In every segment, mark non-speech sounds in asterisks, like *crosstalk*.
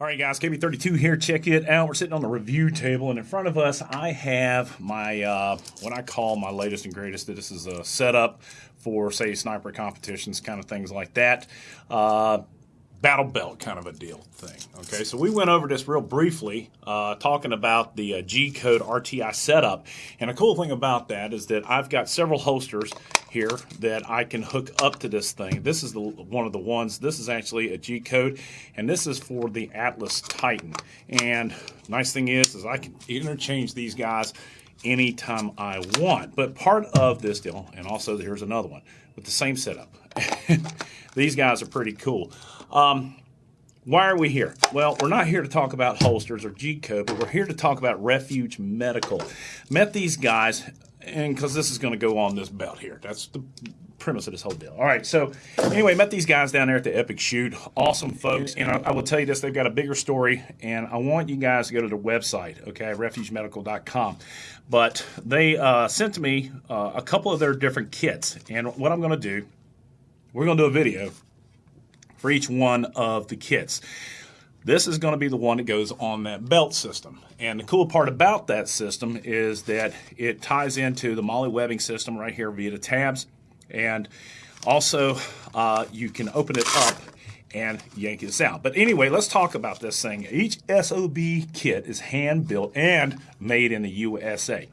All right, guys, KB32 here. Check it out. We're sitting on the review table, and in front of us, I have my uh, what I call my latest and greatest. This is a setup for, say, sniper competitions, kind of things like that. Uh, battle belt kind of a deal thing. Okay, so we went over this real briefly, uh, talking about the uh, G Code RTI setup. And a cool thing about that is that I've got several holsters here that I can hook up to this thing. This is the one of the ones. This is actually a G Code, and this is for the Atlas Titan. And nice thing is, is I can interchange these guys anytime I want. But part of this deal, and also here's another one with the same setup. *laughs* These guys are pretty cool. Um, why are we here? Well, we're not here to talk about holsters or G code, but we're here to talk about Refuge Medical. Met these guys, and because this is going to go on this belt here. That's the premise of this whole deal. All right, so anyway, met these guys down there at the Epic Shoot. Awesome folks, and I, I, will tell you this: they've got a bigger story, and I want you guys to go to their website, okay, refugemedical.com. But they uh, sent to me uh, a couple of their different kits, and what I'm going to do, we're going to do a video for each one of the kits. This is going to be the one that goes on that belt system. And the cool part about that system is that it ties into the MOLLE webbing system right here via the tabs. And also, uh, you can open it up and yank this out. But anyway, let's talk about this thing. Each SOB kit is hand built and made in the USA.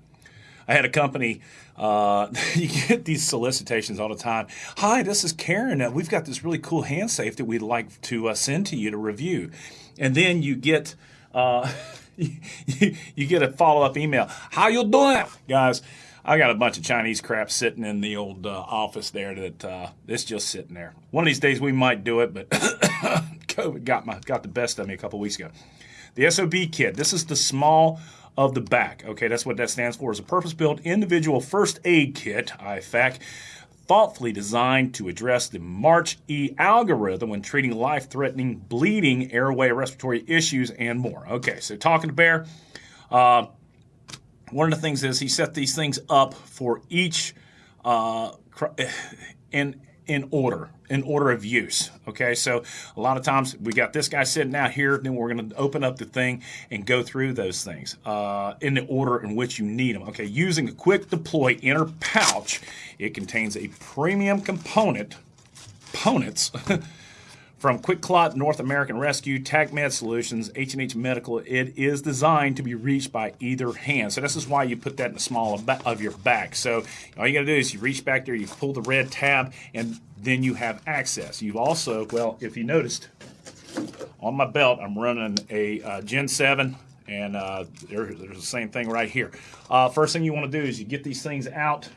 I had a company, uh, *laughs* you get these solicitations all the time. Hi, this is Karen. We've got this really cool hand safe that we'd like to uh, send to you to review. And then you get, uh, *laughs* you, get a follow up email. How you doing, guys? I got a bunch of Chinese crap sitting in the old uh, office there that uh, it's just sitting there. One of these days we might do it, but *coughs* COVID got my got the best of me a couple weeks ago. The SOB kit. This is the small of the back. Okay, that's what that stands for. Is a purpose-built individual first aid kit, IFAK, thoughtfully designed to address the March E algorithm when treating life-threatening bleeding, airway, respiratory issues, and more. Okay, so talking to Bear, uh, one of the things is he set these things up for each uh, in *sighs* in order, in order of use. Okay, so a lot of times we got this guy sitting out here, then we're going to open up the thing and go through those things uh, in the order in which you need them. Okay, using a quick deploy inner pouch, it contains a premium component, components. *laughs* From QuikClot North American Rescue, TacMed Solutions, H&H Medical, it is designed to be reached by either hand. So this is why you put that in the small of your back. So all you got to do is you reach back there, you pull the red tab, and then you have access. You've also, well, if you noticed, on my belt, I'm running a uh, Gen 7 and uh, there, there's the same thing right here. Uh, first thing you want to do is you get these things out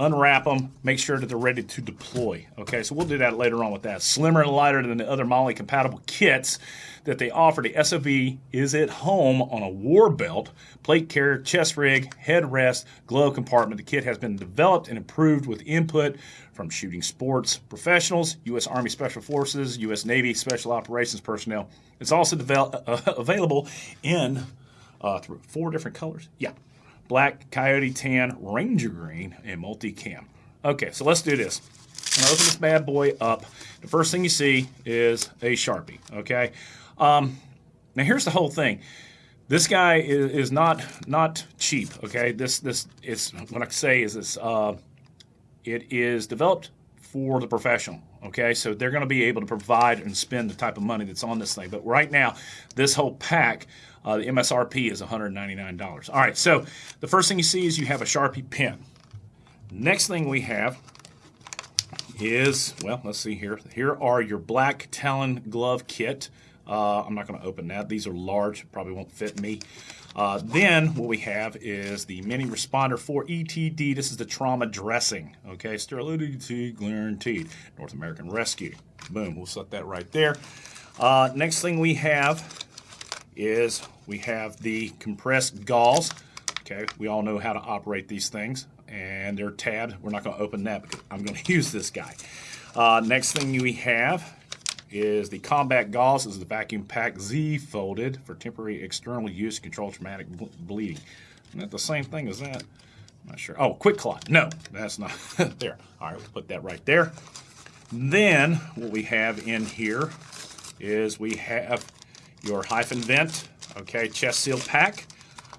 unwrap them, make sure that they're ready to deploy. Okay, so we'll do that later on with that. Slimmer and lighter than the other MOLLE compatible kits that they offer. The SOB is at home on a war belt, plate carrier, chest rig, headrest, glove compartment. The kit has been developed and improved with input from shooting sports professionals, U.S. Army Special Forces, U.S. Navy Special Operations personnel. It's also uh, *laughs* available in uh, four different colors. Yeah, black, coyote tan, ranger green, and multicam. Okay, so let's do this. I'm gonna open this bad boy up. The first thing you see is a Sharpie, okay? Um, now here's the whole thing. This guy is, is not not cheap, okay? This this is what I say is this uh, it is developed for the professional. Okay, so they're going to be able to provide and spend the type of money that's on this thing. But right now, this whole pack, uh, the MSRP is $199. All right, so the first thing you see is you have a Sharpie pen. Next thing we have is, well, let's see here. Here are your black Talon glove kit. Uh, I'm not going to open that. These are large, probably won't fit me. Uh, then what we have is the mini responder for ETD. This is the trauma dressing. Okay, sterility guaranteed. North American Rescue. Boom, we'll set that right there. Uh, next thing we have is we have the compressed gauze. Okay, we all know how to operate these things and they're tabbed. We're not going to open that because I'm going *laughs* to use this guy. Uh, next thing we have is the Combat Gauze. Is the Vacuum Pack Z folded for temporary external use to control traumatic bleeding. Isn't that the same thing as that? I'm not sure. Oh, QuikClot. No, that's not *laughs* there. All right, we'll put that right there. Then what we have in here is we have your HyFin Vent, okay, chest seal pack,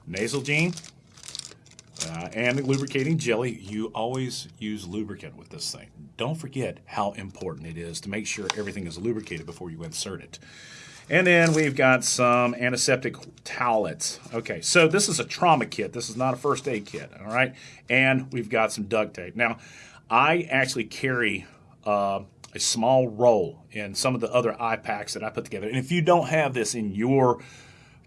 nasal gene, uh, and lubricating jelly. You always use lubricant with this thing. Don't forget how important it is to make sure everything is lubricated before you insert it. And then we've got some antiseptic towelettes. Okay, so this is a trauma kit. This is not a first aid kit, all right? And we've got some duct tape. Now, I actually carry uh, a small roll in some of the other IFAKs that I put together. And if you don't have this in your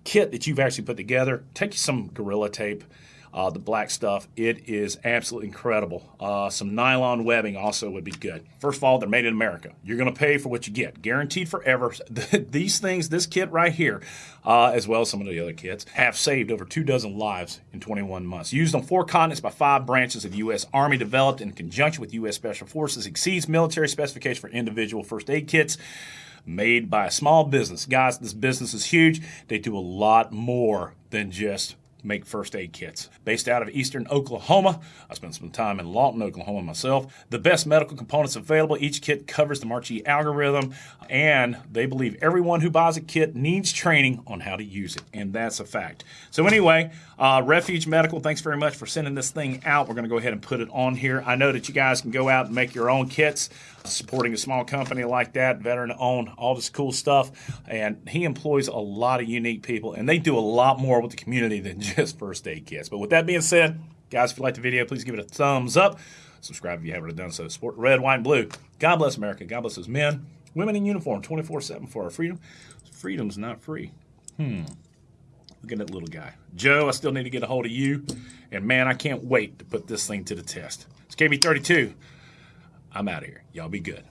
kit that you've actually put together, take some Gorilla Tape uh, the black stuff. It is absolutely incredible. Uh, some nylon webbing also would be good. First of all, they're made in America. You're going to pay for what you get, guaranteed forever. *laughs* These things, this kit right here, uh, as well as some of the other kits, have saved over two dozen lives in 21 months. Used on four continents by five branches of the U.S. Army, developed in conjunction with U.S. Special Forces, exceeds military specification for individual first aid kits made by a small business. Guys, this business is huge. They do a lot more than just make first aid kits. Based out of eastern Oklahoma, I spent some time in Lawton, Oklahoma myself. The best medical components available. Each kit covers the March E algorithm, and they believe everyone who buys a kit needs training on how to use it, and that's a fact. So anyway, uh, Refuge Medical, thanks very much for sending this thing out. We're going to go ahead and put it on here. I know that you guys can go out and make your own kits supporting a small company like that, veteran owned, all this cool stuff. And he employs a lot of unique people, and they do a lot more with the community than *laughs* just first aid kits. But with that being said, guys, if you like the video, please give it a thumbs up. Subscribe if you haven't done so. Support red, white, and blue. God bless America. God bless those men, women in uniform, 24 7 for our freedom. Freedom's not free. Hmm. Look at that little guy. Joe, I still need to get a hold of you. And man, I can't wait to put this thing to the test. It's KB32. I'm out of here. Y'all be good.